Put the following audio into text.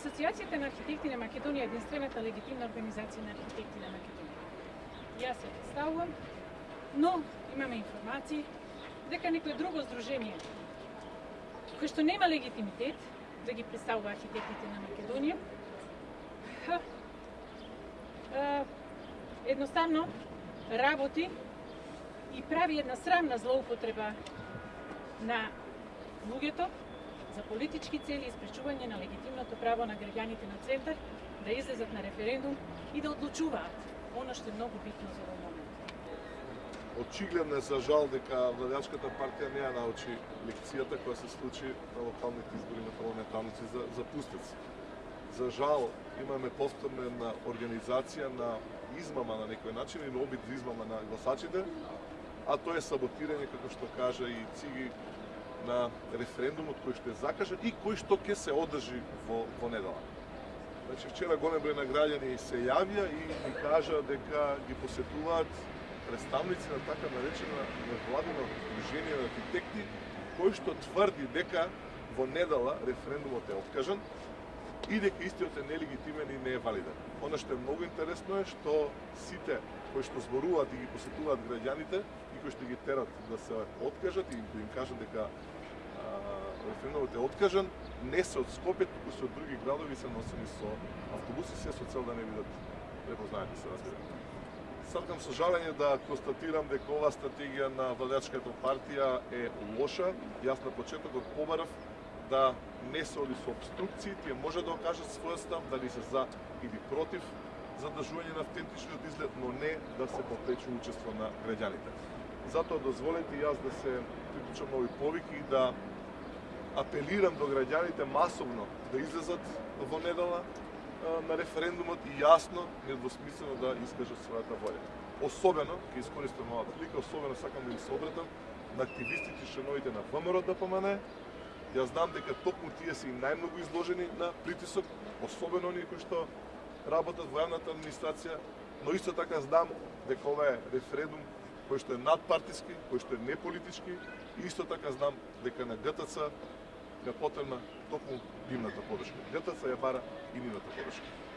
Асоциацијата на архитекти на Македонија е единствената легитимна организација на архитекти на Македонија. Јас се представувам, но имаме информации дека некој друго здружение кој што нема легитимитет да ги представува архитектите на Македонија, ха, едноставно работи и прави една срамна злоупотреба на луѓето за политички цели и спречување на легитимното право на граѓаните на Центар да излезат на референдум и да одлучуваат оно што е многу битно за овој момент. Очигледно е за жал дека владачката партија не ја научи лекцијата која се случи на локалните избори на парламентарници за, за пустец. За жал имаме повторна организација на измама на некој начин или обид за измама на гласачите, а тоа е саботирање, како што кажа и Циги, на референдумот кој што е закажан и кој што ќе се одржи во, во недела. Значи, вчера голем број на граѓани се јавија и ми кажа дека ги посетуваат представници на така наречена владина Сдружение на архитекти, кој што тврди дека во недела референдумот е откажан и дека истиот е нелегитимен и не е валиден. Оно што е многу интересно е што сите кои што зборуваат и ги посетуваат граѓаните и кои што ги терат да се откажат и да им кажат дека референдумот е откажан, не се од Скопје, туку се од други градови се носени со автобуси, се со цел да не бидат препознаати, се разбира. Сакам со жалење да констатирам дека оваа стратегија на владачката партија е лоша. Јас на почетокот побарав да не се оди со обструкции, тие може да окажат својот став, дали се за или против задржување на автентичниот изглед, но не да се попречи учество на граѓаните. Затоа дозволете јас да се приклучам на овој повик и да апелирам до граѓаните масовно да излезат во недела на референдумот и јасно, недвосмислено да искажат својата волја. Особено, ќе искористам оваа прилика, особено сакам да им се обратам на активистите и членовите на ВМРО да ДПМН. Јас знам дека токму тие се и најмногу изложени на притисок, особено оние кои што работат во јавната администрација, но исто така знам дека ова е референдум кој што е надпартиски, кој што е неполитички, и исто така знам дека на ГТЦ е потребна токму нивната подршка. ЃТЦ ја бара и нивната подршка.